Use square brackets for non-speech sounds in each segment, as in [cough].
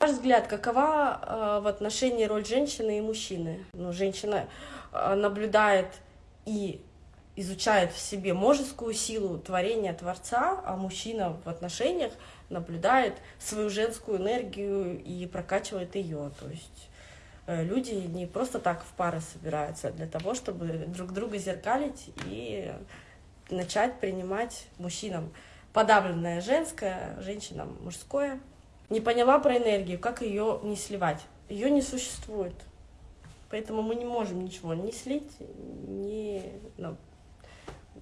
ваш взгляд, какова э, в отношении роль женщины и мужчины? Ну, женщина э, наблюдает и изучает в себе мужескую силу творения Творца, а мужчина в отношениях наблюдает свою женскую энергию и прокачивает ее. То есть э, люди не просто так в пары собираются, а для того, чтобы друг друга зеркалить и начать принимать мужчинам подавленное женское, женщинам мужское. Не поняла про энергию, как ее не сливать. Ее не существует. Поэтому мы не можем ничего не слить, не, ну,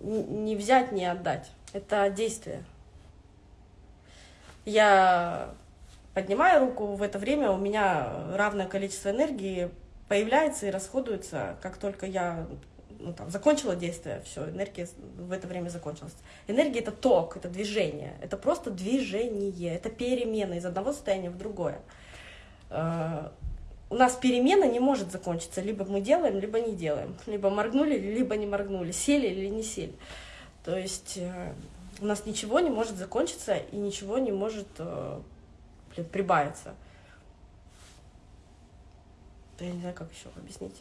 не взять, не отдать. Это действие. Я поднимаю руку, в это время у меня равное количество энергии появляется и расходуется, как только я ну, там, закончила действие, все, энергия в это время закончилась. Энергия — это ток, это движение, это просто движение, это перемена из одного состояния в другое. Э, у нас перемена не может закончиться, либо мы делаем, либо не делаем, либо моргнули, либо не моргнули, сели или не сели. То есть э, у нас ничего не может закончиться и ничего не может э, блин, прибавиться. Я не знаю, как еще объяснить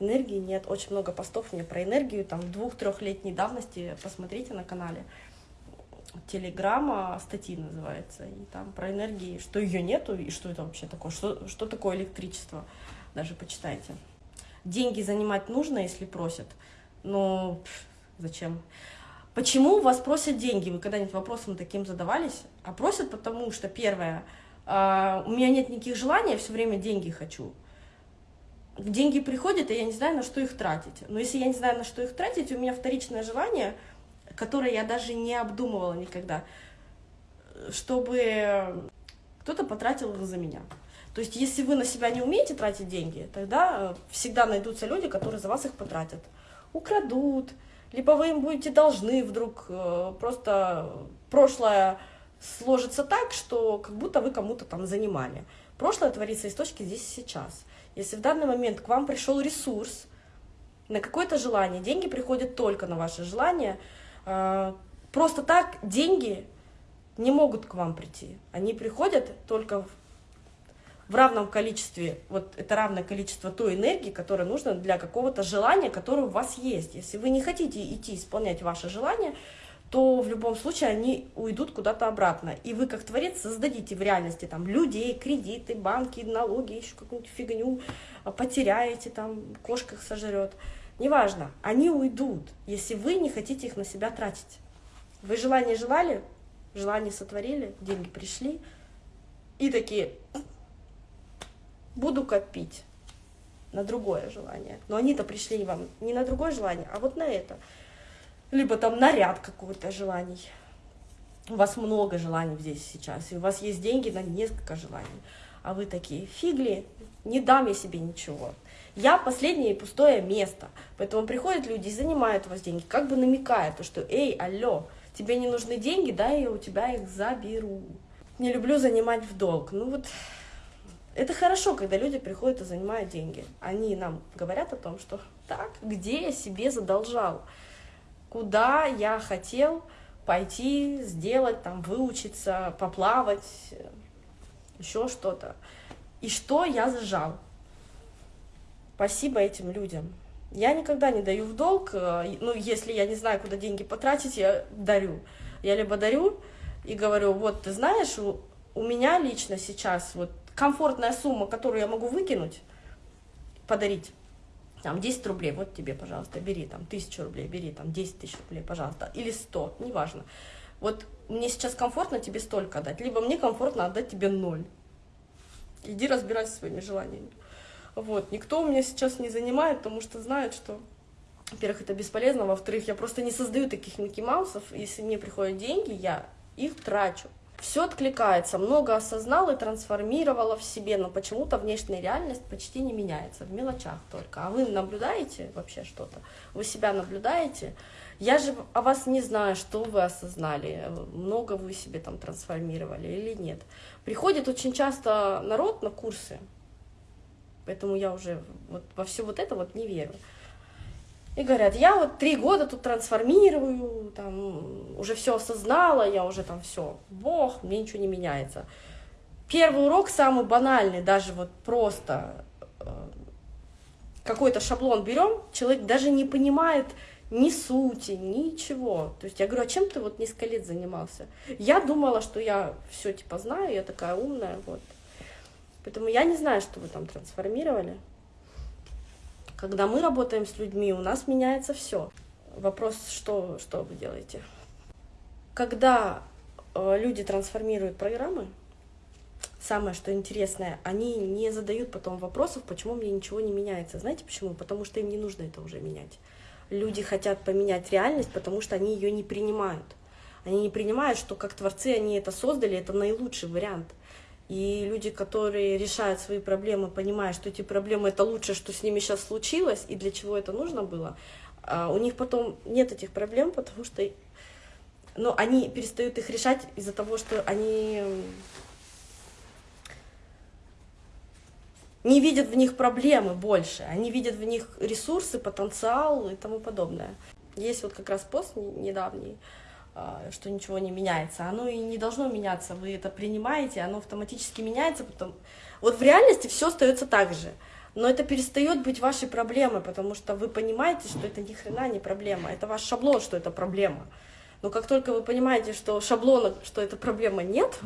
энергии нет. Очень много постов мне про энергию, там, двух-трехлетней давности, посмотрите на канале. Телеграмма статьи называется, и там про энергии, что ее нету, и что это вообще такое, что, что такое электричество, даже почитайте. Деньги занимать нужно, если просят, но пф, зачем? Почему вас просят деньги? Вы когда-нибудь вопросом таким задавались? А просят потому, что первое, э, у меня нет никаких желаний, я все время деньги хочу деньги приходят, и я не знаю, на что их тратить. Но если я не знаю, на что их тратить, у меня вторичное желание, которое я даже не обдумывала никогда, чтобы кто-то потратил их за меня. То есть, если вы на себя не умеете тратить деньги, тогда э, всегда найдутся люди, которые за вас их потратят. Украдут, либо вы им будете должны вдруг, э, просто прошлое сложится так, что как будто вы кому-то там занимали. Прошлое творится из точки здесь и сейчас. Если в данный момент к вам пришел ресурс на какое-то желание, деньги приходят только на ваше желание, а, просто так деньги не могут к вам прийти. Они приходят только в равном количестве, вот это равное количество той энергии, которая нужна для какого-то желания, которое у вас есть. Если вы не хотите идти исполнять ваше желание, то в любом случае они уйдут куда-то обратно. И вы, как творец, создадите в реальности там людей, кредиты, банки, налоги, еще какую-нибудь фигню, а, потеряете, там, кошка их сожрет. Неважно, они уйдут, если вы не хотите их на себя тратить. Вы желание желали, желание сотворили, деньги пришли, и такие, буду копить на другое желание. Но они-то пришли вам не на другое желание, а вот на это либо там наряд какой-то желаний. У вас много желаний здесь сейчас, и у вас есть деньги на несколько желаний. А вы такие, фигли, не дам я себе ничего. Я последнее пустое место. Поэтому приходят люди и занимают у вас деньги, как бы намекая, то, что, эй, алло, тебе не нужны деньги, да, я у тебя их заберу. Не люблю занимать в долг. Ну вот, это хорошо, когда люди приходят и занимают деньги. Они нам говорят о том, что так, где я себе задолжал куда я хотел пойти, сделать, там, выучиться, поплавать, еще что-то. И что я зажал. Спасибо этим людям. Я никогда не даю в долг, э, ну, если я не знаю, куда деньги потратить, я дарю. Я либо дарю и говорю, вот, ты знаешь, у, у меня лично сейчас вот комфортная сумма, которую я могу выкинуть, подарить, там 10 рублей, вот тебе, пожалуйста, бери, там, тысячу рублей, бери, там, 10 тысяч рублей, пожалуйста, или 100, неважно. Вот мне сейчас комфортно тебе столько отдать, либо мне комфортно отдать тебе ноль. Иди разбирайся своими желаниями. Вот, никто у меня сейчас не занимает, потому что знает, что, во-первых, это бесполезно, во-вторых, я просто не создаю таких Микки Маусов, если мне приходят деньги, я их трачу все откликается, много осознал и трансформировала в себе, но почему-то внешняя реальность почти не меняется, в мелочах только. А вы наблюдаете вообще что-то? Вы себя наблюдаете? Я же о вас не знаю, что вы осознали, много вы себе там трансформировали или нет. Приходит очень часто народ на курсы, поэтому я уже вот во все вот это вот не верю. И говорят, я вот три года тут трансформирую, там, уже все осознала, я уже там все, бог, мне ничего не меняется. Первый урок самый банальный, даже вот просто э, какой-то шаблон берем, человек даже не понимает ни сути, ничего. То есть я говорю, а чем ты вот несколько лет занимался? Я думала, что я все типа знаю, я такая умная, вот. Поэтому я не знаю, что вы там трансформировали. Когда мы работаем с людьми, у нас меняется все. Вопрос, что, что вы делаете? Когда э, люди трансформируют программы, самое что интересное, они не задают потом вопросов, почему мне ничего не меняется. Знаете почему? Потому что им не нужно это уже менять. Люди хотят поменять реальность, потому что они ее не принимают. Они не принимают, что как творцы они это создали, это наилучший вариант. И люди, которые решают свои проблемы, понимая, что эти проблемы это лучшее, что с ними сейчас случилось, и для чего это нужно было, а у них потом нет этих проблем, потому что ну, они перестают их решать из-за того, что они не видят в них проблемы больше, они видят в них ресурсы, потенциал и тому подобное. Есть вот как раз пост недавний, что ничего не меняется. Оно и не должно меняться, вы это принимаете, оно автоматически меняется. Потом... Вот в реальности все остается так же, но это перестает быть вашей проблемой, потому что вы понимаете, что это ни хрена не проблема, это ваш шаблон, что это проблема. Но как только вы понимаете, что шаблона, что эта проблема нет,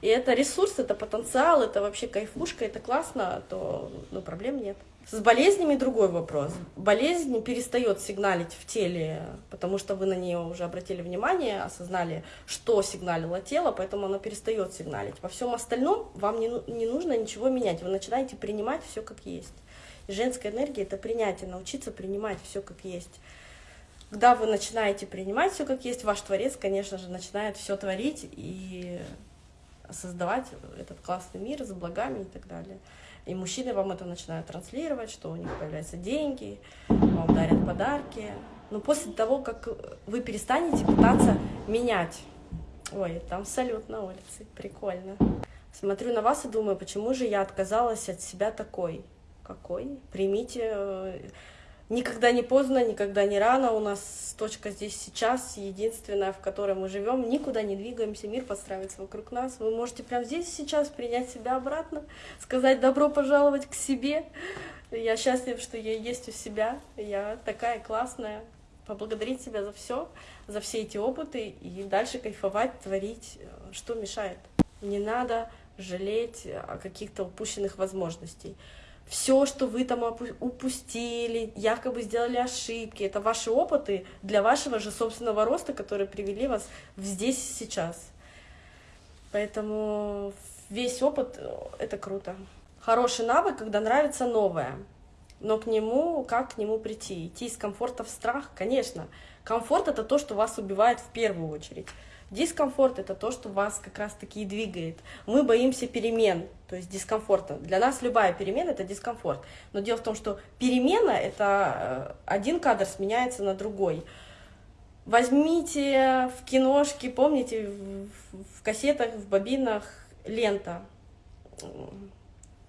и это ресурс, это потенциал, это вообще кайфушка, это классно, то ну, проблем нет. С болезнями другой вопрос. Болезнь перестает сигналить в теле, потому что вы на нее уже обратили внимание, осознали, что сигналило тело, поэтому оно перестает сигналить. Во всем остальном вам не, не нужно ничего менять, вы начинаете принимать все как есть. И женская энергия это принятие, научиться принимать все как есть. Когда вы начинаете принимать все как есть, ваш творец, конечно же, начинает все творить и создавать этот классный мир с благами и так далее. И мужчины вам это начинают транслировать, что у них появляются деньги, вам дарят подарки. Но после того, как вы перестанете пытаться менять... Ой, там салют на улице, прикольно. Смотрю на вас и думаю, почему же я отказалась от себя такой? Какой? Примите э, Никогда не поздно, никогда не рано. У нас точка здесь сейчас, единственная, в которой мы живем. Никуда не двигаемся, мир подстраивается вокруг нас. Вы можете прямо здесь сейчас принять себя обратно, сказать добро пожаловать к себе. Я счастлив, что я есть у себя. Я такая классная. Поблагодарить себя за все, за все эти опыты и дальше кайфовать, творить, что мешает. Не надо жалеть о каких-то упущенных возможностей все, что вы там упустили, якобы сделали ошибки, это ваши опыты для вашего же собственного роста, которые привели вас в здесь и сейчас. Поэтому весь опыт э, — это круто. Хороший навык, когда нравится новое, но к нему, как к нему прийти? Идти из комфорта в страх? Конечно. Комфорт — это то, что вас убивает в первую очередь. Дискомфорт — это то, что вас как раз-таки и двигает. Мы боимся перемен, то есть дискомфорта. Для нас любая перемена — это дискомфорт. Но дело в том, что перемена — это э, один кадр сменяется на другой. Возьмите в киношке, помните, в кассетах, в бобинах лента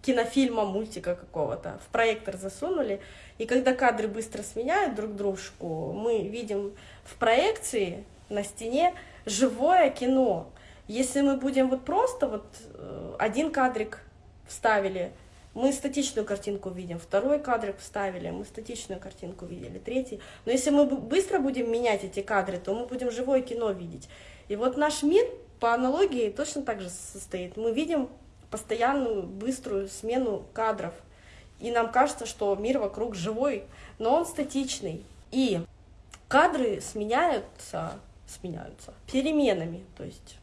кинофильма, мультика какого-то, в проектор засунули, и когда кадры быстро сменяют друг дружку, мы видим в проекции на стене живое кино. Если мы будем вот просто вот э, один кадрик вставили, мы статичную картинку видим, второй кадрик вставили, мы статичную картинку видели, третий. Но если мы быстро будем менять эти кадры, то мы будем живое кино видеть. И вот наш мир по аналогии точно так же состоит. Мы видим постоянную быструю смену кадров. И нам кажется, что мир вокруг живой, но он статичный. И кадры сменяются сменяются переменами, то есть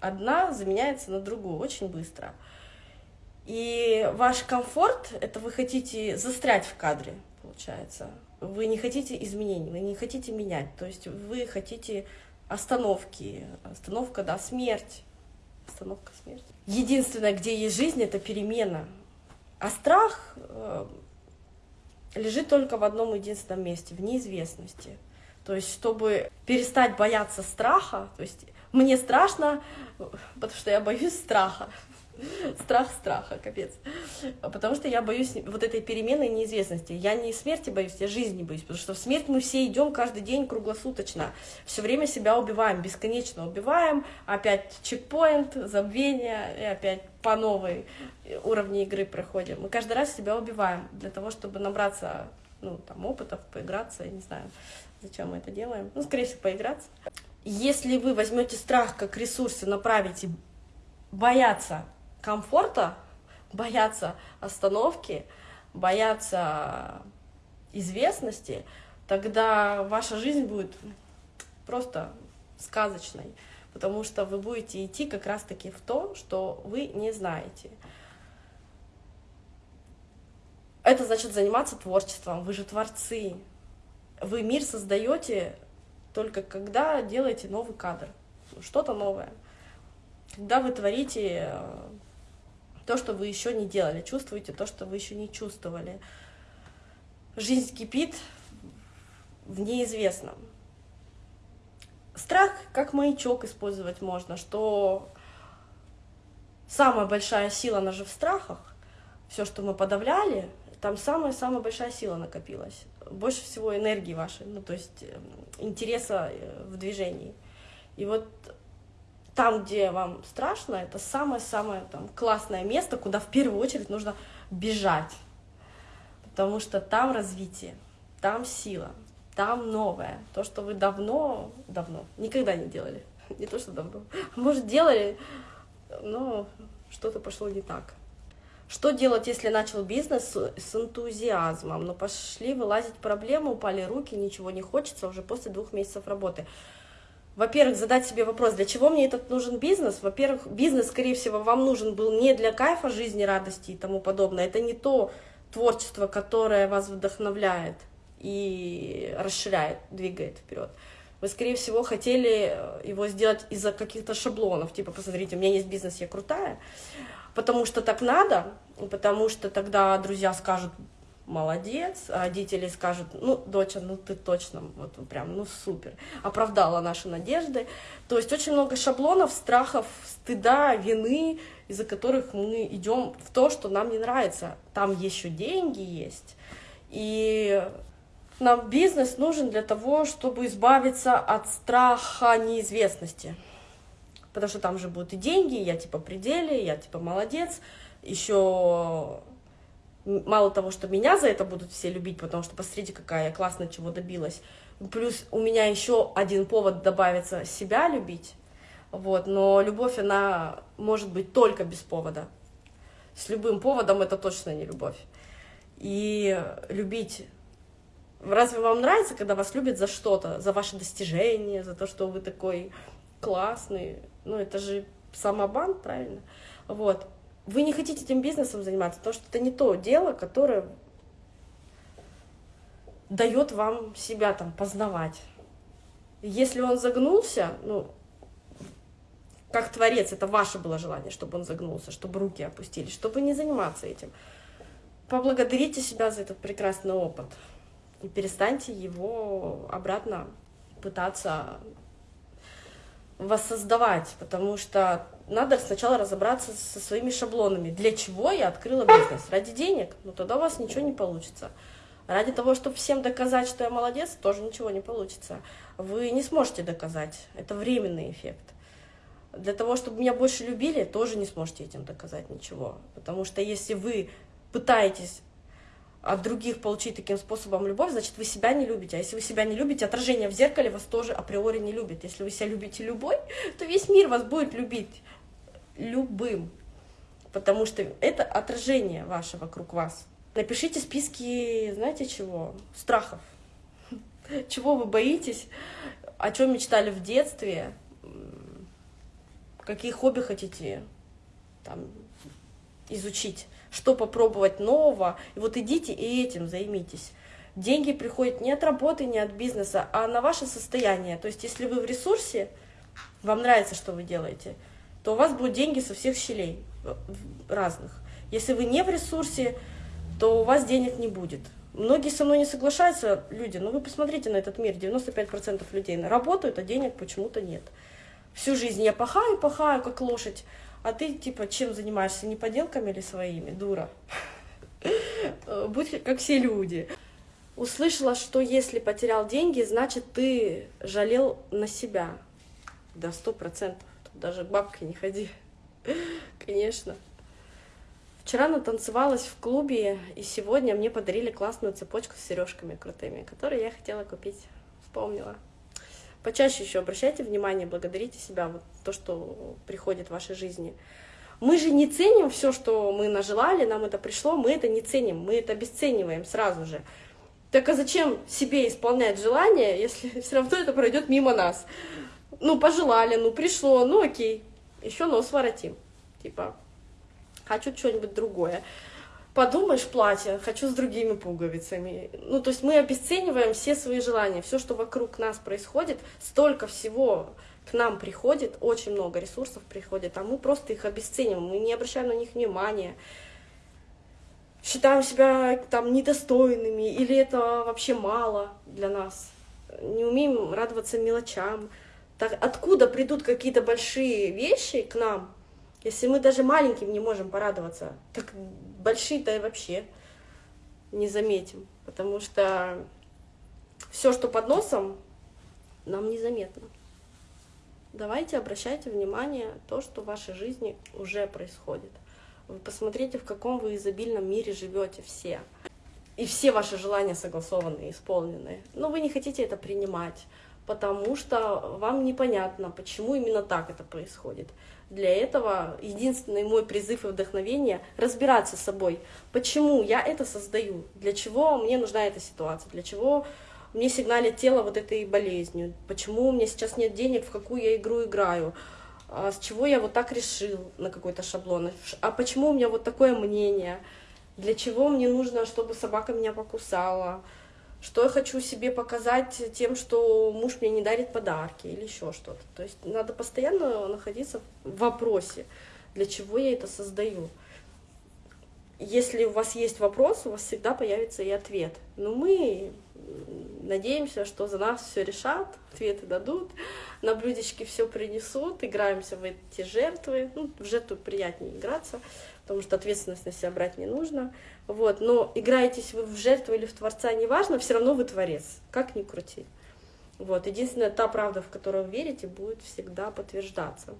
одна заменяется на другую очень быстро. И ваш комфорт — это вы хотите застрять в кадре, получается. Вы не хотите изменений, вы не хотите менять, то есть вы хотите остановки, остановка, да, смерть, остановка, смерть. Единственное, где есть жизнь, это перемена. А страх э, лежит только в одном единственном месте, в неизвестности. То есть, чтобы перестать бояться страха, то есть мне страшно, потому что я боюсь страха. Страх страха, капец. Потому что я боюсь вот этой перемены неизвестности. Я не смерти боюсь, я жизни боюсь. Потому что в смерть мы все идем каждый день круглосуточно. Все время себя убиваем, бесконечно убиваем. Опять чекпоинт, забвение, и опять по новой уровне игры проходим. Мы каждый раз себя убиваем для того, чтобы набраться ну, там, опытов, поиграться, я не знаю, зачем мы это делаем. Ну, скорее всего, поиграться. Если вы возьмете страх как ресурс и направите бояться комфорта, бояться остановки, бояться известности, тогда ваша жизнь будет просто сказочной, потому что вы будете идти как раз-таки в то, что вы не знаете. Это значит заниматься творчеством, вы же творцы. Вы мир создаете только когда делаете новый кадр, что-то новое. Когда вы творите э, то, что вы еще не делали, чувствуете то, что вы еще не чувствовали. Жизнь кипит в неизвестном. Страх как маячок использовать можно, что самая большая сила, она же в страхах. Все, что мы подавляли, там самая-самая большая сила накопилась. Больше всего энергии вашей, ну то есть эм, интереса э, в движении. И вот там, где вам страшно, это самое-самое там классное место, куда в первую очередь нужно бежать. Потому что там развитие, там сила, там новое. То, что вы давно, давно, никогда не делали. [laughs] Не то, что давно. Может, делали, но что-то пошло не так. Что делать, если начал бизнес с энтузиазмом, но пошли вылазить проблемы, упали руки, ничего не хочется уже после двух месяцев работы? во-первых, задать себе вопрос, для чего мне этот нужен бизнес? Во-первых, бизнес, скорее всего, вам нужен был не для кайфа жизни, радости и тому подобное. Это не то творчество, которое вас вдохновляет и расширяет, двигает вперед. Вы, скорее всего, хотели его сделать из-за каких-то шаблонов, типа, посмотрите, у меня есть бизнес, я крутая, потому что так надо, потому что тогда друзья скажут, молодец, а родители скажут, ну, доча, ну ты точно, вот прям, ну супер, оправдала наши надежды. То есть очень много шаблонов, страхов, стыда, вины, из-за которых мы идем в то, что нам не нравится. Там еще деньги есть, и нам бизнес нужен для того, чтобы избавиться от страха неизвестности. Потому что там же будут и деньги, я типа пределе, я типа молодец, еще мало того, что меня за это будут все любить, потому что посмотрите, какая я классно чего добилась, плюс у меня еще один повод добавится себя любить, вот, но любовь, она может быть только без повода. С любым поводом это точно не любовь. И любить... Разве вам нравится, когда вас любят за что-то, за ваши достижения, за то, что вы такой классный? Ну, это же самобан, правильно? Вот вы не хотите этим бизнесом заниматься, потому что это не то дело, которое дает вам себя там познавать. Если он загнулся, ну, как творец, это ваше было желание, чтобы он загнулся, чтобы руки опустились, чтобы не заниматься этим. Поблагодарите себя за этот прекрасный опыт и перестаньте его обратно пытаться воссоздавать, потому что надо сначала разобраться со своими шаблонами. Для чего я открыла бизнес? Ради денег? Ну тогда у вас ничего не получится. Ради того, чтобы всем доказать, что я молодец, тоже ничего не получится. Вы не сможете доказать. Это временный эффект. Для того, чтобы меня больше любили, тоже не сможете этим доказать ничего. Потому что если вы пытаетесь от других получить таким способом любовь, значит, вы себя не любите. А если вы себя не любите, отражение в зеркале вас тоже априори не любит. Если вы себя любите любой, то весь мир вас будет любить любым, потому что это отражение ваше вокруг вас. Напишите списки, знаете чего? Страхов. Чего вы боитесь, о чем мечтали в детстве, какие хобби хотите там, изучить, что попробовать нового. И вот идите и этим займитесь. Деньги приходят не от работы, не от бизнеса, а на ваше состояние. То есть, если вы в ресурсе, вам нравится, что вы делаете – то у вас будут деньги со всех щелей разных. Если вы не в ресурсе, то у вас денег не будет. Многие со мной не соглашаются, люди, но вы посмотрите на этот мир, 95% людей работают, а денег почему-то нет. Всю жизнь я пахаю, пахаю, как лошадь, А ты, типа, чем занимаешься? Не поделками или своими? Дура. [laughs] Будь как все люди. Услышала, что если потерял деньги, значит, ты жалел на себя. Да, сто процентов. Даже к бабке не ходи. [laughs] Конечно. Вчера натанцевалась в клубе, и сегодня мне подарили классную цепочку с сережками крутыми, которые я хотела купить. Вспомнила. Почаще еще обращайте внимание, благодарите себя, вот то, что приходит в вашей жизни. Мы же не ценим все, что мы нажелали, нам это пришло, мы это не ценим, мы это обесцениваем сразу же. Так а зачем себе исполнять желание, [laughs] если все равно это пройдет мимо нас? Ну, пожелали, ну, пришло, ну, окей, еще нос воротим. Типа, хочу что-нибудь другое. Подумаешь, платье, хочу с другими пуговицами. Ну, то есть мы обесцениваем все свои желания, все, что вокруг нас происходит, столько всего к нам приходит, очень много ресурсов приходит, а мы просто их обесцениваем, мы не обращаем на них внимания, считаем себя там недостойными, или это вообще мало для нас, не умеем радоваться мелочам. Так откуда придут какие-то большие вещи к нам, если мы даже маленьким не можем порадоваться, так большие-то и вообще не заметим, потому что все, что под носом, нам незаметно. Давайте обращайте внимание на то, что в вашей жизни уже происходит. Вы посмотрите, в каком вы изобильном мире живете все. И все ваши желания согласованы, исполнены. Но вы не хотите это принимать, потому что вам непонятно, почему именно так это происходит. Для этого единственный мой призыв и вдохновение — разбираться с собой. Почему я это создаю? Для чего мне нужна эта ситуация? Для чего мне сигналит тело вот этой болезнью? Почему у меня сейчас нет денег, в какую я игру играю? А с чего я вот так решил на какой-то шаблон? А почему у меня вот такое мнение? Для чего мне нужно, чтобы собака меня покусала? Что я хочу себе показать тем, что муж мне не дарит подарки или еще что-то. То есть надо постоянно находиться в вопросе, для чего я это создаю. Если у вас есть вопрос, у вас всегда появится и ответ. Но мы надеемся, что за нас все решат, ответы дадут, на блюдечке все принесут, играемся в эти жертвы. Ну, в жертву приятнее играться, потому что ответственность на себя брать не нужно. Вот, но играетесь вы в жертву или в Творца, неважно, все равно вы Творец, как ни крути. Вот, единственная та правда, в которую верите, будет всегда подтверждаться.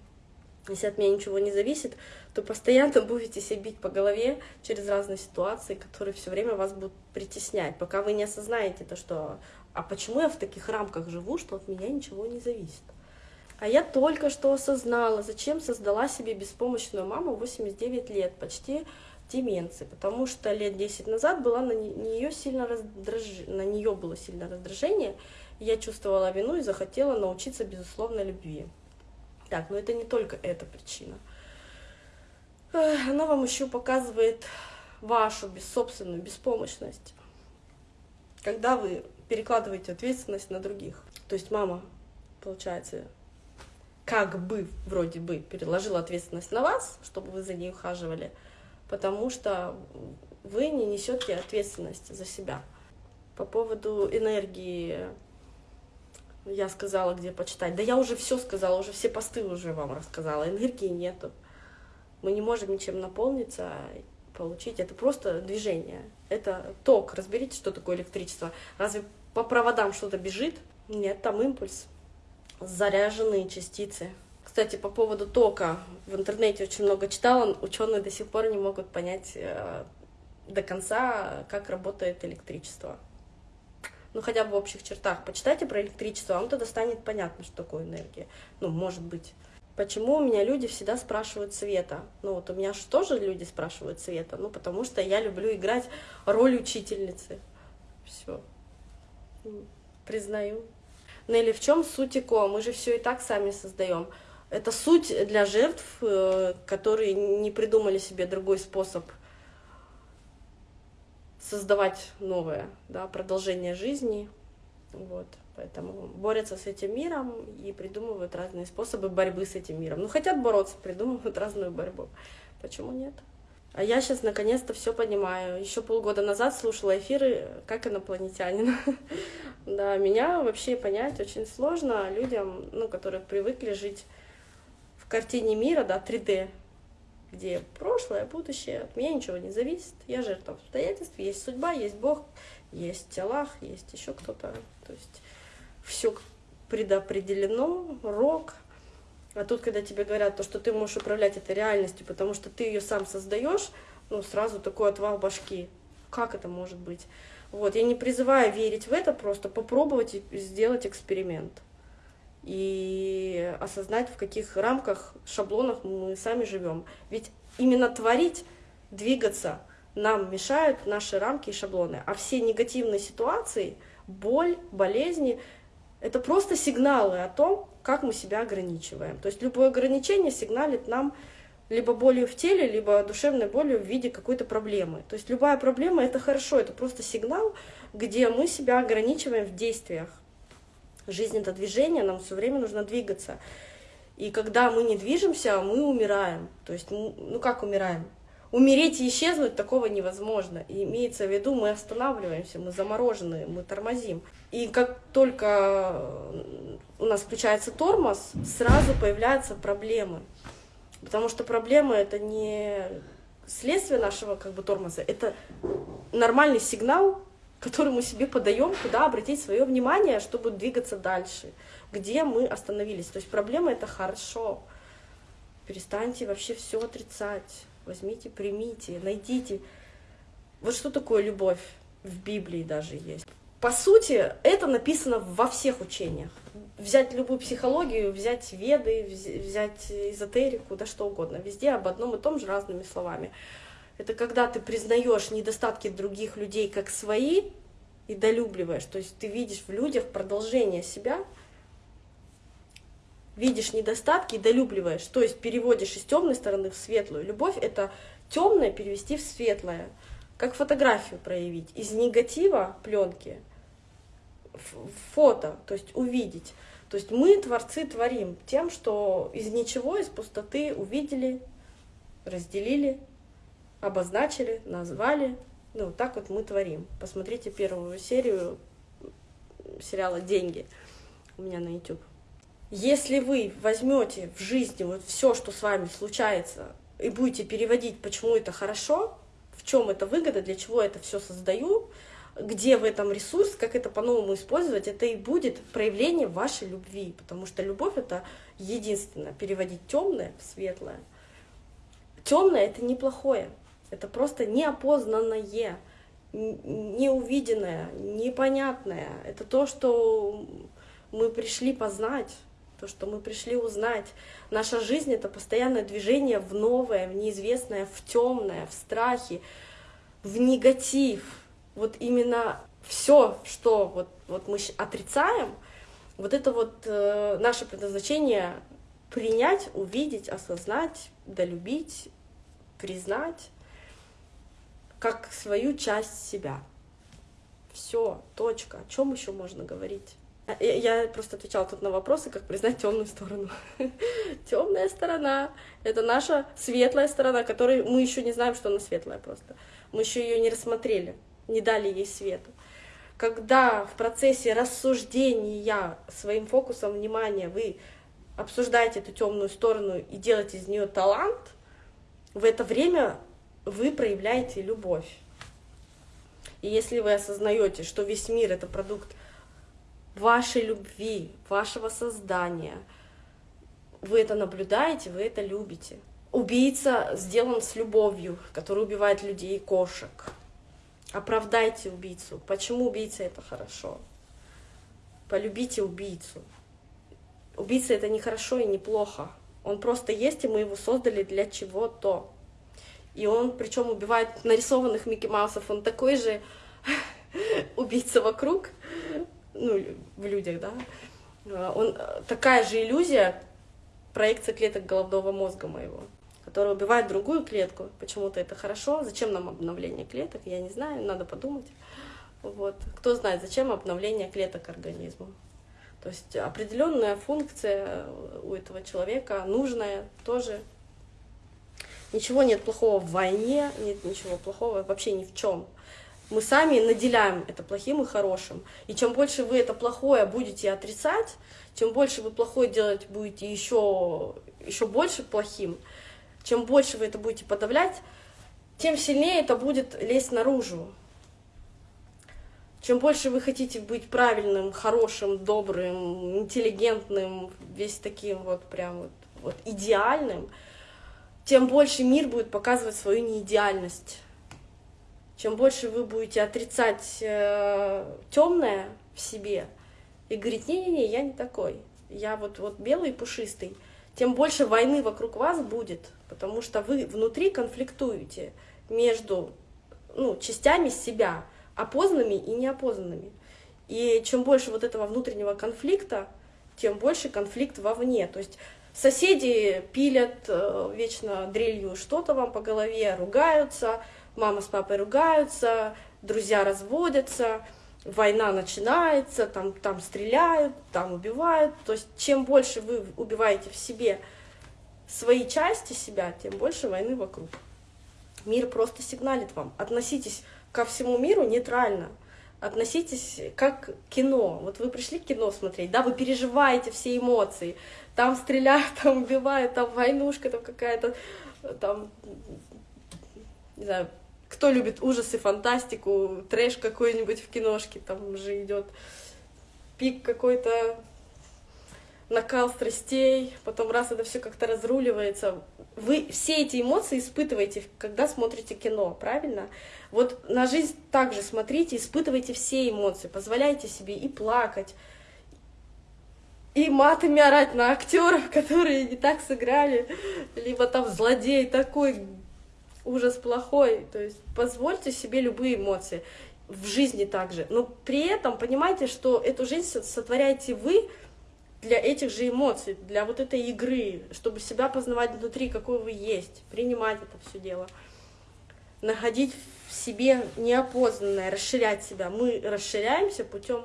Если от меня ничего не зависит, то постоянно [laughs] будете себя бить по голове через разные ситуации, которые все время вас будут притеснять, пока вы не осознаете то, что «а почему я в таких рамках живу, что от меня ничего не зависит?» А я только что осознала, зачем создала себе беспомощную маму 89 лет, почти деменции, потому что лет 10 назад была на нее сильно раздраж... на нее было сильное раздражение, я чувствовала вину и захотела научиться безусловной любви. Так, но это не только эта причина. Она вам еще показывает вашу собственную беспомощность, когда вы перекладываете ответственность на других. То есть мама, получается, как бы, вроде бы, переложила ответственность на вас, чтобы вы за ней ухаживали, потому что вы не несете ответственность за себя. По поводу энергии я сказала, где почитать. Да я уже все сказала, уже все посты уже вам рассказала. Энергии нету. Мы не можем ничем наполниться, получить. Это просто движение. Это ток. Разберите, что такое электричество. Разве по проводам что-то бежит? Нет, там импульс. Заряженные частицы. Кстати, по поводу тока, в интернете очень много читала, ученые до сих пор не могут понять э, до конца, как работает электричество. Ну, хотя бы в общих чертах. Почитайте про электричество, вам тогда станет понятно, что такое энергия. Ну, может быть. Почему у меня люди всегда спрашивают цвета? Ну, вот у меня же тоже люди спрашивают цвета. Ну, потому что я люблю играть роль учительницы. Все. Признаю. Нелли, в чем суть ИКО? Мы же все и так сами создаем. Это суть для жертв, э, которые не придумали себе другой способ создавать новое, да, продолжение жизни. Вот, поэтому борются с этим миром и придумывают разные способы борьбы с этим миром. Ну, хотят бороться, придумывают разную борьбу. Почему нет? А я сейчас наконец-то все понимаю. Еще полгода назад слушала эфиры как инопланетянин. [laughs] да, меня вообще понять очень сложно людям, ну, которые привыкли жить картине мира, да, 3D, где прошлое, будущее, от меня ничего не зависит, я жертва обстоятельств, есть судьба, есть Бог, есть Аллах, есть еще кто-то, то есть все предопределено, рок. А тут, когда тебе говорят, то, что ты можешь управлять этой реальностью, потому что ты ее сам создаешь, ну, сразу такой отвал башки. Как это может быть? Вот, я не призываю верить в это, просто попробовать сделать эксперимент и осознать, в каких рамках, шаблонах мы сами живем. Ведь именно творить, двигаться нам мешают наши рамки и шаблоны. А все негативные ситуации, боль, болезни — это просто сигналы о том, как мы себя ограничиваем. То есть любое ограничение сигналит нам либо болью в теле, либо душевной болью в виде какой-то проблемы. То есть любая проблема — это хорошо, это просто сигнал, где мы себя ограничиваем в действиях. Жизнь — это движение, нам все время нужно двигаться. И когда мы не движемся, мы умираем. То есть, ну как умираем? Умереть и исчезнуть такого невозможно. И имеется в виду, мы останавливаемся, мы заморожены, мы тормозим. И как только у нас включается тормоз, сразу появляются проблемы. Потому что проблема это не следствие нашего как бы тормоза, это нормальный сигнал, который мы себе подаем, куда обратить свое внимание, чтобы двигаться дальше, где мы остановились. То есть проблема это хорошо. Перестаньте вообще все отрицать. Возьмите, примите, найдите. Вот что такое любовь в Библии даже есть. По сути, это написано во всех учениях взять любую психологию, взять веды, взять эзотерику, да что угодно, везде об одном и том же разными словами. Это когда ты признаешь недостатки других людей как свои и долюбливаешь, то есть ты видишь в людях продолжение себя, видишь недостатки и долюбливаешь, то есть переводишь из темной стороны в светлую. Любовь это темное перевести в светлое, как фотографию проявить. Из негатива пленки фото, то есть увидеть. То есть мы, творцы, творим тем, что из ничего, из пустоты увидели, разделили, обозначили, назвали. Ну, так вот мы творим. Посмотрите первую серию сериала «Деньги» у меня на YouTube. Если вы возьмете в жизни вот все, что с вами случается, и будете переводить, почему это хорошо, в чем это выгода, для чего это все создаю, где в этом ресурс, как это по-новому использовать, это и будет проявление вашей любви, потому что любовь это единственное, переводить темное в светлое. Темное это неплохое, это просто неопознанное, неувиденное, непонятное. Это то, что мы пришли познать, то, что мы пришли узнать. Наша жизнь — это постоянное движение в новое, в неизвестное, в темное, в страхе, в негатив — вот именно все, что вот, вот мы отрицаем, вот это вот э, наше предназначение принять, увидеть, осознать, долюбить, признать как свою часть себя. Все, точка. О чем еще можно говорить? А, я просто отвечала тут на вопросы, как признать темную сторону. [laughs] Темная сторона — это наша светлая сторона, которой мы еще не знаем, что она светлая просто. Мы еще ее не рассмотрели не дали ей свету. Когда в процессе рассуждения своим фокусом внимания вы обсуждаете эту темную сторону и делаете из нее талант, в это время вы проявляете любовь. И если вы осознаете, что весь мир это продукт вашей любви, вашего создания, вы это наблюдаете, вы это любите. Убийца сделан с любовью, который убивает людей и кошек. Оправдайте убийцу. Почему убийца это хорошо? Полюбите убийцу. Убийца это не хорошо и не плохо. Он просто есть, и мы его создали для чего-то. И он, причем убивает нарисованных Микки Маусов, он такой же [laughs] убийца вокруг, ну, в людях, да. Он такая же иллюзия, проекция клеток головного мозга моего которая убивает другую клетку. Почему-то это хорошо. Зачем нам обновление клеток? Я не знаю, надо подумать. Вот. Кто знает, зачем обновление клеток организму? То есть определенная функция у этого человека, нужная тоже. Ничего нет плохого в войне, нет ничего плохого вообще ни в чем. Мы сами наделяем это плохим и хорошим. И чем больше вы это плохое будете отрицать, чем больше вы плохое делать будете еще, еще больше плохим, Чем больше вы это будете подавлять, тем сильнее это будет лезть наружу. Чем больше вы хотите быть правильным, хорошим, добрым, интеллигентным, весь таким вот прям вот, вот идеальным, тем больше мир будет показывать свою неидеальность. Чем больше вы будете отрицать э, темное в себе и говорить, не-не-не, я не такой, я вот, вот белый пушистый, тем больше войны вокруг вас будет, потому что вы внутри конфликтуете между ну, частями себя, опознанными и неопознанными. И чем больше вот этого внутреннего конфликта, тем больше конфликт вовне. То есть соседи пилят э, вечно дрелью что-то вам по голове, ругаются, мама с папой ругаются, друзья разводятся, война начинается, там, там стреляют, там убивают. То есть чем больше вы убиваете в себе свои части себя, тем больше войны вокруг. Мир просто сигналит вам. Относитесь ко всему миру нейтрально. Относитесь как кино. Вот вы пришли кино смотреть, да, вы переживаете все эмоции. Там стреляют, [laughs] там убивают, там войнушка, там какая-то, там, не знаю, кто любит ужасы, фантастику, трэш какой-нибудь в киношке, там же идет пик какой-то, накал страстей, потом раз это все как-то разруливается. Вы все эти эмоции испытываете, когда смотрите кино, правильно? Вот на жизнь также смотрите, испытывайте все эмоции, позволяйте себе и плакать, и матами орать на актеров, [laughs] которые не так сыграли, либо там злодей такой ужас плохой. То есть позвольте себе любые эмоции в жизни также. Но при этом понимайте, что эту жизнь сотворяете вы для этих же эмоций, для вот этой игры, чтобы себя познавать внутри, какой вы есть, принимать это все дело, находить в себе неопознанное, расширять себя. Мы расширяемся путем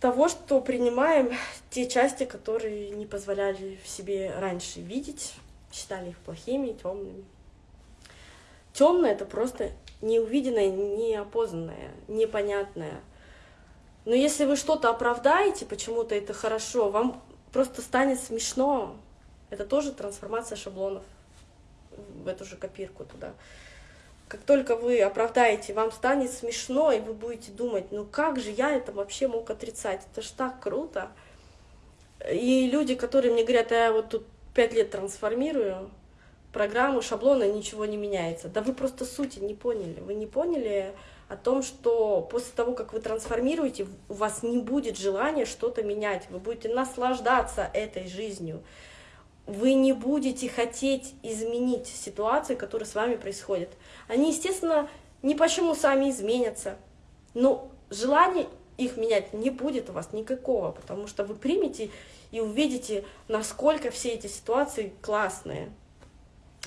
того, что принимаем те части, которые не позволяли в себе раньше видеть, считали их плохими, темными. Темное это просто неувиденное, неопознанное, непонятное. Но если вы что-то оправдаете, почему-то это хорошо, вам просто станет смешно. Это тоже трансформация шаблонов в эту же копирку туда. Как только вы оправдаете, вам станет смешно, и вы будете думать, ну как же я это вообще мог отрицать? Это ж так круто. И люди, которые мне говорят, «А я вот тут пять лет трансформирую, программу, шаблона, ничего не меняется. Да вы просто сути не поняли. Вы не поняли о том, что после того, как вы трансформируете, у вас не будет желания что-то менять. Вы будете наслаждаться этой жизнью. Вы не будете хотеть изменить ситуации, которые с вами происходят. Они, естественно, ни почему сами изменятся. Но желания их менять не будет у вас никакого, потому что вы примете и увидите, насколько все эти ситуации классные.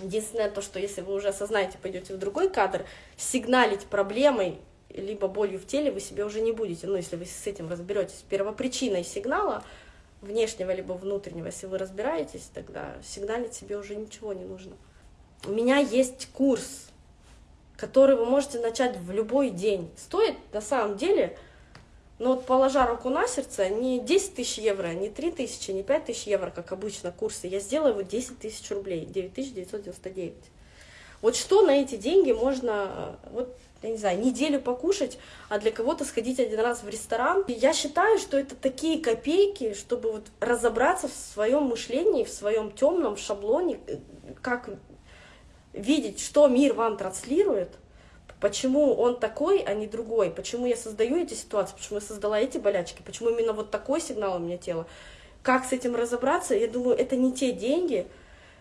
Единственное то, что если вы уже осознаете, пойдете в другой кадр, сигналить проблемой либо болью в теле вы себе уже не будете. Ну, если вы с этим разберетесь. Первопричиной сигнала, внешнего либо внутреннего, если вы разбираетесь, тогда сигналить себе уже ничего не нужно. У меня есть курс, который вы можете начать в любой день. Стоит на самом деле но вот положа руку на сердце, не 10 тысяч евро, не 3 тысячи, не 5 тысяч евро, как обычно курсы, я сделаю вот 10 тысяч рублей, 9999. Вот что на эти деньги можно, вот, я не знаю, неделю покушать, а для кого-то сходить один раз в ресторан. И я считаю, что это такие копейки, чтобы вот разобраться в своем мышлении, в своем темном шаблоне, как видеть, что мир вам транслирует, Почему он такой, а не другой? Почему я создаю эти ситуации? Почему я создала эти болячки? Почему именно вот такой сигнал у меня тела? Как с этим разобраться? Я думаю, это не те деньги.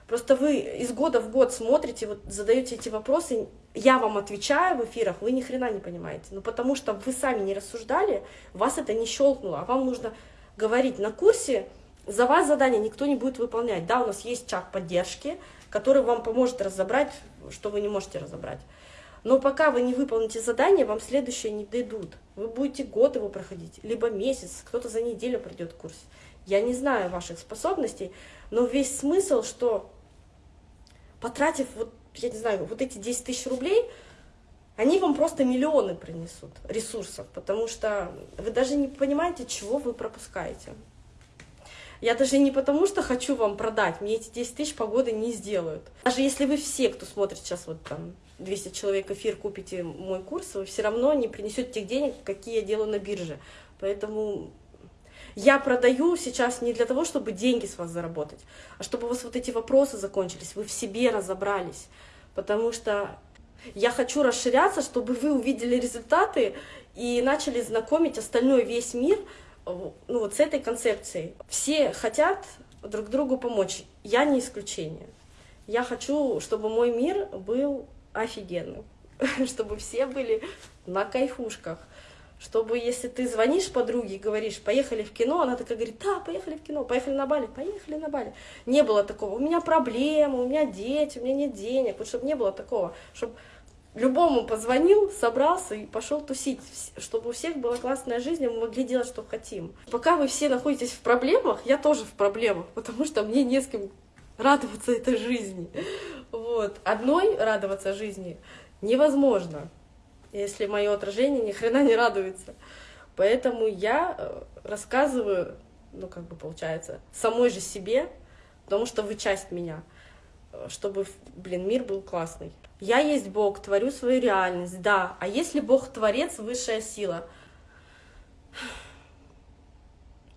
Просто вы из года в год смотрите, вот задаете эти вопросы, я вам отвечаю в эфирах, вы ни хрена не понимаете. Ну потому что вы сами не рассуждали, вас это не щелкнуло, а вам нужно говорить на курсе, за вас задание никто не будет выполнять. Да, у нас есть чат поддержки, который вам поможет разобрать, что вы не можете разобрать. Но пока вы не выполните задание, вам следующее не дойдут. Вы будете год его проходить, либо месяц, кто-то за неделю пройдет курс. Я не знаю ваших способностей, но весь смысл, что потратив, вот, я не знаю, вот эти 10 тысяч рублей, они вам просто миллионы принесут ресурсов, потому что вы даже не понимаете, чего вы пропускаете. Я даже не потому, что хочу вам продать, мне эти 10 тысяч погоды не сделают. Даже если вы все, кто смотрит сейчас вот там 200 человек эфир, купите мой курс, вы все равно не принесете тех денег, какие я делаю на бирже. Поэтому я продаю сейчас не для того, чтобы деньги с вас заработать, а чтобы у вас вот эти вопросы закончились, вы в себе разобрались. Потому что я хочу расширяться, чтобы вы увидели результаты и начали знакомить остальной весь мир ну, вот с этой концепцией. Все хотят друг другу помочь, я не исключение. Я хочу, чтобы мой мир был офигенным, [laughs] чтобы все были на кайфушках, чтобы если ты звонишь подруге и говоришь, поехали в кино, она такая говорит, да, поехали в кино, поехали на Бали, поехали на Бали. Не было такого, у меня проблемы, у меня дети, у меня нет денег, вот чтобы не было такого, чтобы любому позвонил, собрался и пошел тусить, чтобы у всех была классная жизнь, и мы могли делать, что хотим. Пока вы все находитесь в проблемах, я тоже в проблемах, [laughs] потому что мне не с кем радоваться этой жизни. Вот. Одной радоваться жизни невозможно, если мое отражение ни хрена не радуется. Поэтому я э, рассказываю, ну как бы получается, самой же себе, потому что вы часть меня, э, чтобы, блин, мир был классный. Я есть Бог, творю свою реальность, да. А если Бог творец, высшая сила?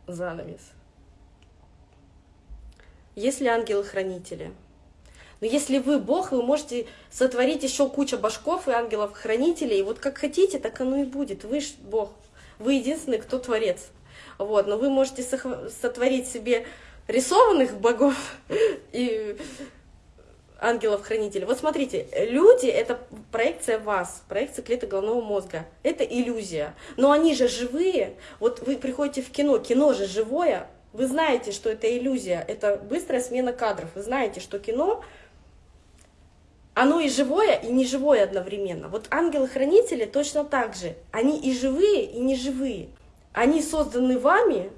Занавес. Если ангелы-хранители? Но если вы Бог, вы можете сотворить еще кучу башков и ангелов-хранителей. И вот как хотите, так оно и будет. Вы ж Бог. Вы единственный, кто творец. Вот. Но вы можете сотворить себе рисованных богов [laughs] и ангелов-хранителей. Вот смотрите, люди — это проекция вас, проекция клеток головного мозга. Это иллюзия. Но они же живые. Вот вы приходите в кино, кино же живое. Вы знаете, что это иллюзия, это быстрая смена кадров. Вы знаете, что кино, оно и живое, и неживое одновременно. Вот ангелы-хранители точно так же. Они и живые, и неживые. Они созданы вами,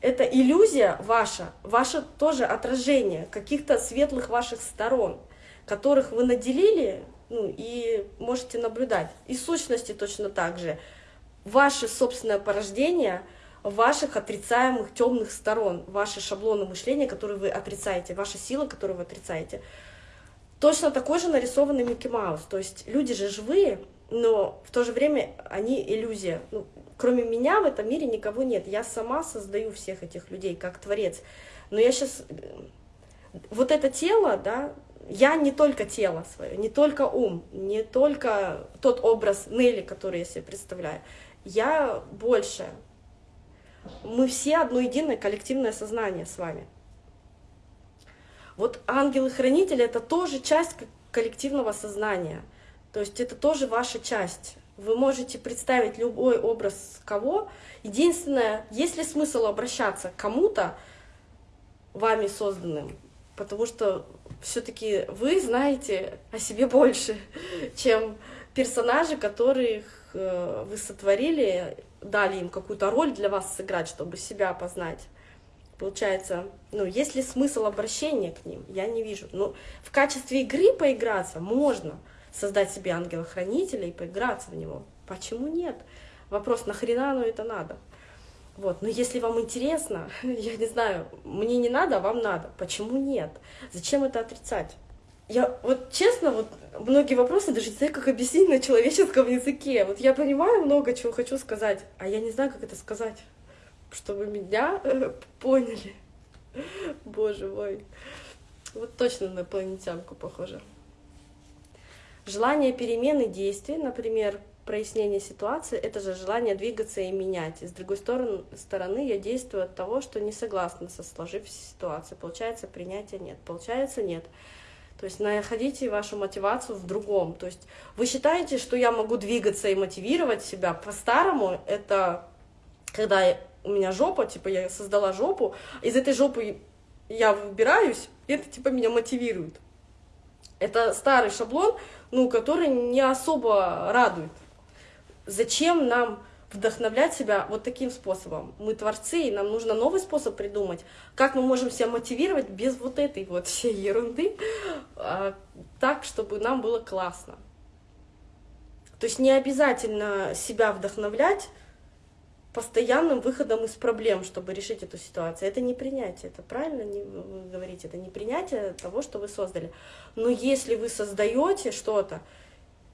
это иллюзия ваша, ваше тоже отражение каких-то светлых ваших сторон, которых вы наделили ну, и можете наблюдать. И сущности точно так же. Ваше собственное порождение ваших отрицаемых темных сторон, ваши шаблоны мышления, которые вы отрицаете, ваша сила, которую вы отрицаете. Точно такой же нарисованный Микки Маус. То есть люди же живые, но в то же время они иллюзия. Ну, кроме меня в этом мире никого нет. Я сама создаю всех этих людей как творец. Но я сейчас... Вот это тело, да, я не только тело свое, не только ум, не только тот образ Нелли, который я себе представляю. Я больше. Мы все одно единое коллективное сознание с вами. Вот ангелы-хранители — это тоже часть коллективного сознания. То есть это тоже ваша часть. Вы можете представить любой образ кого. Единственное, есть ли смысл обращаться к кому-то, вами созданным, потому что все-таки вы знаете о себе больше, [laughs] чем персонажи, которых э, вы сотворили, дали им какую-то роль для вас сыграть, чтобы себя познать. Получается, ну, есть ли смысл обращения к ним? Я не вижу. Но ну, в качестве игры поиграться можно — создать себе ангела-хранителя и поиграться в него. Почему нет? Вопрос, нахрена оно это надо? Вот. Но если вам интересно, [laughs] я не знаю, мне не надо, а вам надо. Почему нет? Зачем это отрицать? Я вот честно, вот многие вопросы даже не знаю, как объяснить на человеческом языке. Вот я понимаю много чего хочу сказать, а я не знаю, как это сказать, чтобы меня э, поняли. Боже мой. Вот точно на инопланетянку похоже. Желание перемены действий, например, прояснение ситуации, это же желание двигаться и менять. И с другой стороны, стороны я действую от того, что не согласна со сложившейся ситуацией. Получается, принятия нет. Получается, нет. То есть находите вашу мотивацию в другом. То есть вы считаете, что я могу двигаться и мотивировать себя по-старому, это когда у меня жопа, типа я создала жопу, из этой жопы я выбираюсь, и это типа меня мотивирует. Это старый шаблон, ну, который не особо радует. Зачем нам вдохновлять себя вот таким способом? Мы творцы, и нам нужно новый способ придумать. Как мы можем себя мотивировать без вот этой вот всей ерунды, а, так, чтобы нам было классно. То есть не обязательно себя вдохновлять постоянным выходом из проблем, чтобы решить эту ситуацию. Это не принятие, это правильно вы говорите, это не принятие того, что вы создали. Но если вы создаете что-то,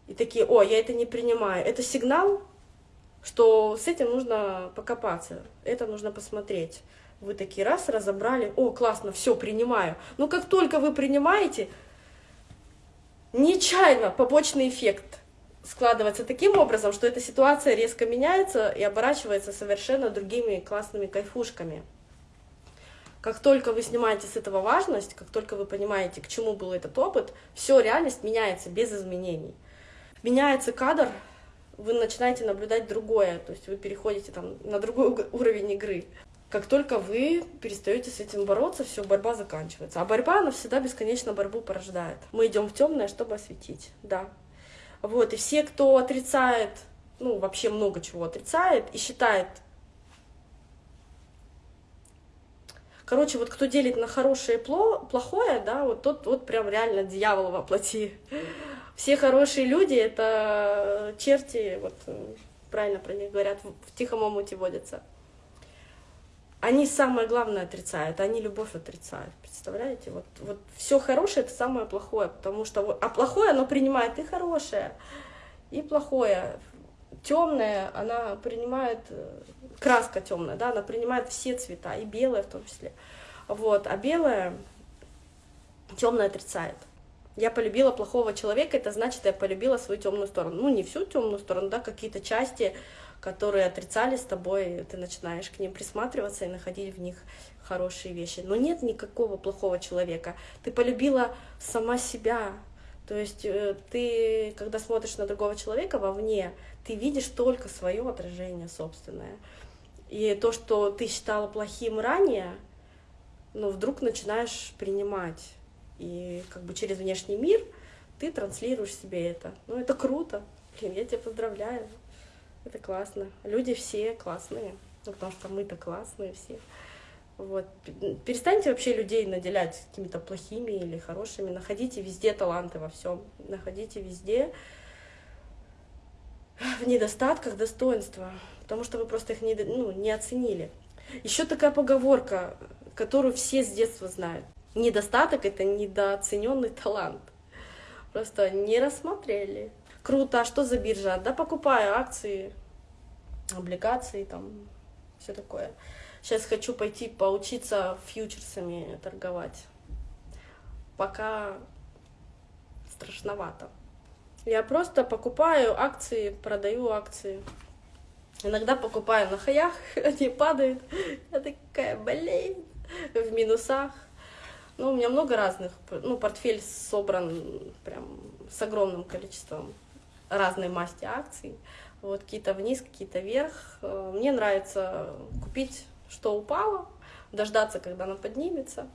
и такие, о, я это не принимаю, это сигнал, что с этим нужно покопаться, это нужно посмотреть. Вы такие раз разобрали, о, классно, все, принимаю. Но как только вы принимаете, нечаянно побочный эффект складывается таким образом, что эта ситуация резко меняется и оборачивается совершенно другими классными кайфушками. Как только вы снимаете с этого важность, как только вы понимаете, к чему был этот опыт, все, реальность меняется без изменений. Меняется кадр, вы начинаете наблюдать другое, то есть вы переходите там на другой уровень игры. Как только вы перестаете с этим бороться, все, борьба заканчивается. А борьба, она всегда бесконечно борьбу порождает. Мы идем в темное, чтобы осветить, да. Вот, и все, кто отрицает, ну, вообще много чего отрицает и считает, Короче, вот кто делит на хорошее и плохое, да, вот тот вот прям реально дьявол воплоти. Все хорошие люди — это черти, вот правильно про них говорят, в тихом омуте водятся они самое главное отрицают, они любовь отрицают, представляете? Вот, вот все хорошее это самое плохое, потому что а плохое оно принимает и хорошее, и плохое. Темное она принимает, э, краска темная, да, она принимает все цвета, и белое в том числе. Вот, а белое темное отрицает. Я полюбила плохого человека, это значит, я полюбила свою темную сторону. Ну, не всю темную сторону, да, какие-то части которые отрицали с тобой, ты начинаешь к ним присматриваться и находить в них хорошие вещи. Но нет никакого плохого человека. Ты полюбила сама себя. То есть э, ты, когда смотришь на другого человека вовне, ты видишь только свое отражение собственное. И то, что ты считала плохим ранее, ну, вдруг начинаешь принимать. И как бы через внешний мир ты транслируешь себе это. Ну, это круто. Блин, я тебя поздравляю. Это классно. Люди все классные, ну, потому что мы-то классные все. Вот. Перестаньте вообще людей наделять какими-то плохими или хорошими. Находите везде таланты во всем. Находите везде в недостатках достоинства, потому что вы просто их не, ну, не оценили. Еще такая поговорка, которую все с детства знают. Недостаток — это недооцененный талант. Просто не рассмотрели. Круто, а что за биржа? Да покупаю акции, облигации, там, все такое. Сейчас хочу пойти поучиться фьючерсами торговать. Пока страшновато. Я просто покупаю акции, продаю акции. Иногда покупаю на хаях, [laughs] они падают. Я такая, блин, в минусах. Ну, у меня много разных. Ну, портфель собран прям с огромным количеством разной масти акций. Вот какие-то вниз, какие-то вверх. Э, мне нравится купить, что упало, дождаться, когда она поднимется,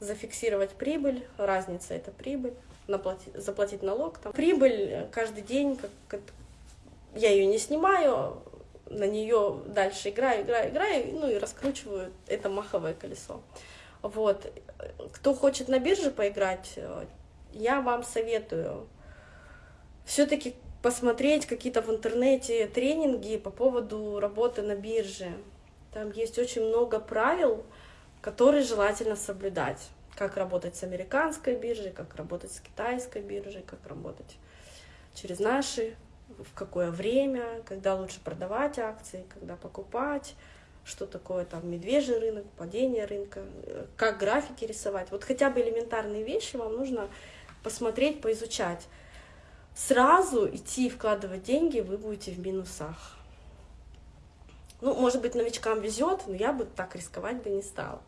зафиксировать прибыль, разница это прибыль, наплатить, заплатить налог. Там. Прибыль каждый день, как, как, я ее не снимаю, на нее дальше играю, играю, играю, ну и раскручиваю это маховое колесо. Вот. Кто хочет на бирже поиграть, э, я вам советую все-таки посмотреть какие-то в интернете тренинги по поводу работы на бирже. Там есть очень много правил, которые желательно соблюдать. Как работать с американской биржей, как работать с китайской биржей, как работать через наши, в какое время, когда лучше продавать акции, когда покупать, что такое там медвежий рынок, падение рынка, как графики рисовать. Вот хотя бы элементарные вещи вам нужно посмотреть, поизучать сразу идти вкладывать деньги, вы будете в минусах. Ну, может быть, новичкам везет, но я бы так рисковать бы не стала.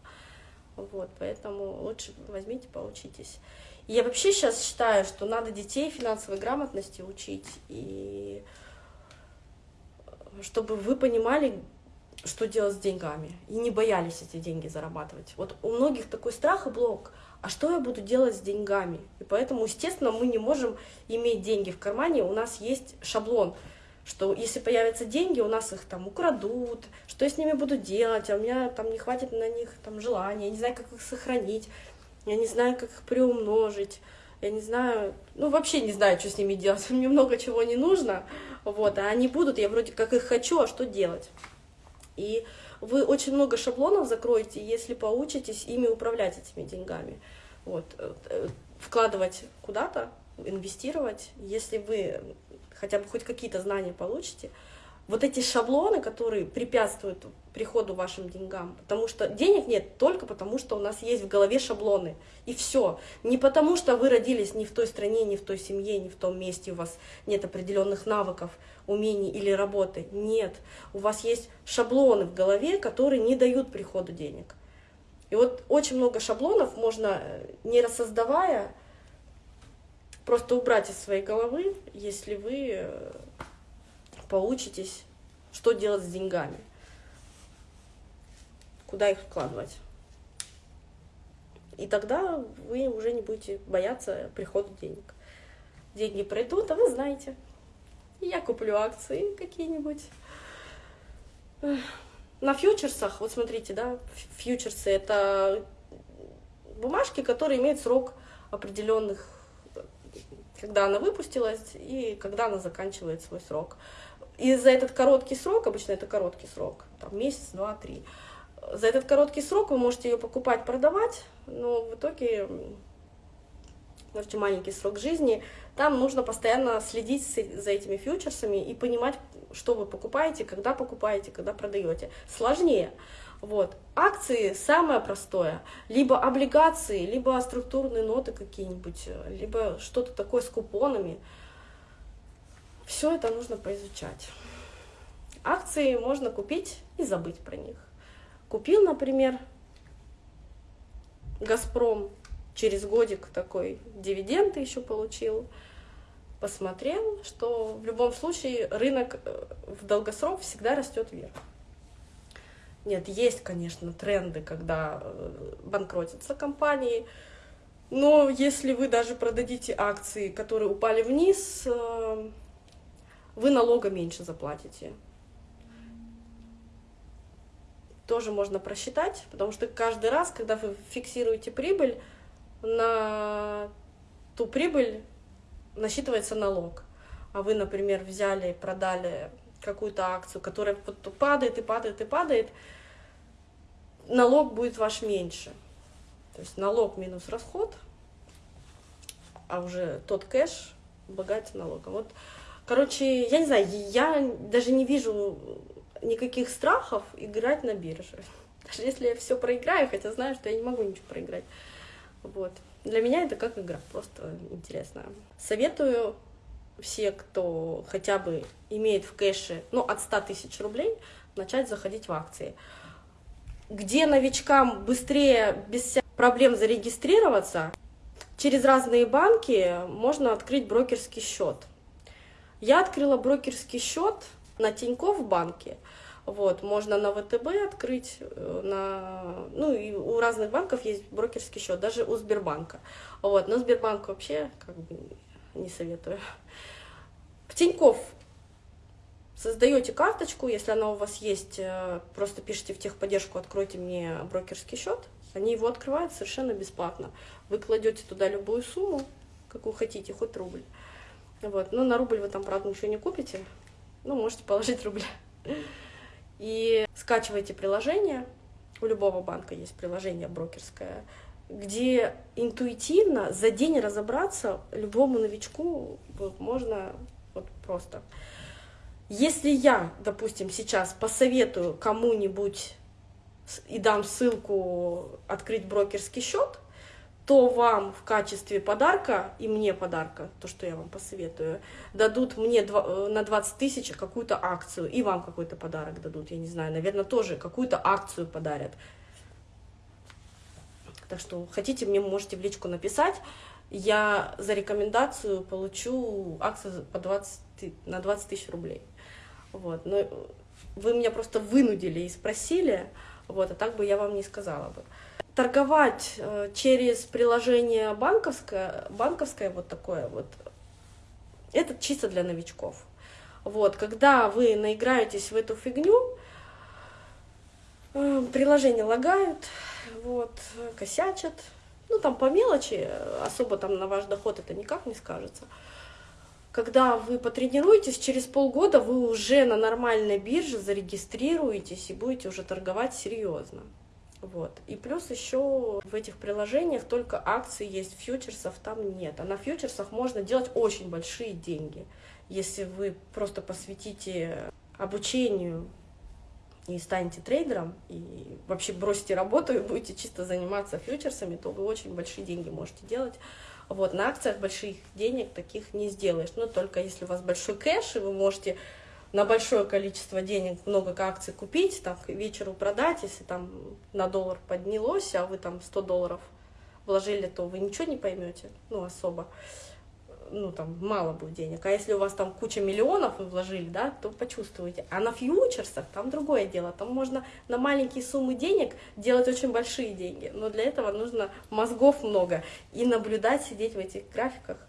Вот, поэтому лучше возьмите, поучитесь. И я вообще сейчас считаю, что надо детей финансовой грамотности учить, и чтобы вы понимали, что делать с деньгами, и не боялись эти деньги зарабатывать. Вот у многих такой страх и блок – а что я буду делать с деньгами? И поэтому, естественно, мы не можем иметь деньги в кармане, у нас есть шаблон, что если появятся деньги, у нас их там украдут, что я с ними буду делать, а у меня там не хватит на них там желания, я не знаю, как их сохранить, я не знаю, как их приумножить, я не знаю, ну вообще не знаю, что с ними делать, [laughs] мне много чего не нужно, вот, а они будут, я вроде как их хочу, а что делать? И вы очень много шаблонов закроете, если поучитесь ими управлять этими деньгами. Вот. Э, вкладывать куда-то, инвестировать, если вы хотя бы хоть какие-то знания получите, вот эти шаблоны, которые препятствуют приходу вашим деньгам, потому что денег нет только потому, что у нас есть в голове шаблоны, и все. Не потому, что вы родились не в той стране, не в той семье, не в том месте, у вас нет определенных навыков, умений или работы. Нет, у вас есть шаблоны в голове, которые не дают приходу денег. И вот очень много шаблонов можно, э, не рассоздавая, просто убрать из своей головы, если вы э, поучитесь, что делать с деньгами, куда их вкладывать. И тогда вы уже не будете бояться прихода денег. Деньги пройдут, а вы знаете. Я куплю акции какие-нибудь. На фьючерсах, вот смотрите, да, фьючерсы это бумажки, которые имеют срок определенных, когда она выпустилась и когда она заканчивает свой срок. И за этот короткий срок, обычно это короткий срок, там месяц, два, три, за этот короткий срок вы можете ее покупать, продавать, но в итоге можете маленький срок жизни, там нужно постоянно следить за этими фьючерсами и понимать, что вы покупаете, когда покупаете, когда продаете. Сложнее. Вот. Акции самое простое. Либо облигации, либо структурные ноты какие-нибудь, либо что-то такое с купонами. Все это нужно поизучать. Акции можно купить и забыть про них. Купил, например, Газпром, через годик такой дивиденды еще получил, посмотрел, что в любом случае рынок э, в долгосрок всегда растет вверх. Нет, есть, конечно, тренды, когда э, банкротятся компании, но если вы даже продадите акции, которые упали вниз, э, вы налога меньше заплатите. Тоже можно просчитать, потому что каждый раз, когда вы фиксируете прибыль, на ту прибыль насчитывается налог. А вы, например, взяли продали какую-то акцию, которая падает и падает и падает, налог будет ваш меньше. То есть налог минус расход, а уже тот кэш облагается налогом. Вот Короче, я не знаю, я даже не вижу никаких страхов играть на бирже. [laughs] Даже если я все проиграю, хотя знаю, что я не могу ничего проиграть. Вот. Для меня это как игра, просто интересно. Советую все, кто хотя бы имеет в кэше, ну, от 100 тысяч рублей, начать заходить в акции. Где новичкам быстрее, без проблем зарегистрироваться, через разные банки можно открыть брокерский счет. Я открыла брокерский счет на Тинькофф банке. Вот, можно на ВТБ открыть, э, на, ну и у разных банков есть брокерский счет, даже у Сбербанка. Вот, но Сбербанк вообще как бы не советую. В Тинькофф создаете карточку, если она у вас есть, э, просто пишите в техподдержку, откройте мне брокерский счет, они его открывают совершенно бесплатно. Вы кладете туда любую сумму, какую хотите, хоть рубль. Вот. Ну, на рубль вы там, правда, ничего не купите. Ну, можете положить рубль. [laughs] И скачивайте приложение. У любого банка есть приложение брокерское, где интуитивно за день разобраться любому новичку можно вот просто. Если я, допустим, сейчас посоветую кому-нибудь и дам ссылку открыть брокерский счет, то вам в качестве подарка, и мне подарка, то, что я вам посоветую, дадут мне э, на 20 тысяч какую-то акцию, и вам какой-то подарок дадут, я не знаю, наверное, тоже какую-то акцию подарят. Так что хотите, мне можете в личку написать, я за рекомендацию получу акцию по 20, на 20 тысяч рублей. Вот. Но вы меня просто вынудили и спросили, вот, а так бы я вам не сказала бы торговать э, через приложение банковское, банковское вот такое вот, это чисто для новичков. Вот, когда вы наиграетесь в эту фигню, э, приложения лагают, вот, косячат, ну там по мелочи, особо там на ваш доход это никак не скажется. когда вы потренируетесь, через полгода вы уже на нормальной бирже зарегистрируетесь и будете уже торговать серьезно. Вот. И плюс еще в этих приложениях только акции есть, фьючерсов там нет. А на фьючерсах можно делать очень большие деньги. Если вы просто посвятите обучению и станете трейдером, и вообще бросите работу и будете чисто заниматься фьючерсами, то вы очень большие деньги можете делать. Вот, на акциях больших денег таких не сделаешь, но только если у вас большой кэш, и вы можете на большое количество денег много акций купить, там, к вечеру продать, если там на доллар поднялось, а вы там 100 долларов вложили, то вы ничего не поймете, ну, особо ну, там, мало будет денег. А если у вас там куча миллионов вы вложили, да, то почувствуете. А на фьючерсах там другое дело. Там можно на маленькие суммы денег делать очень большие деньги. Но для этого нужно мозгов много. И наблюдать, сидеть в этих графиках –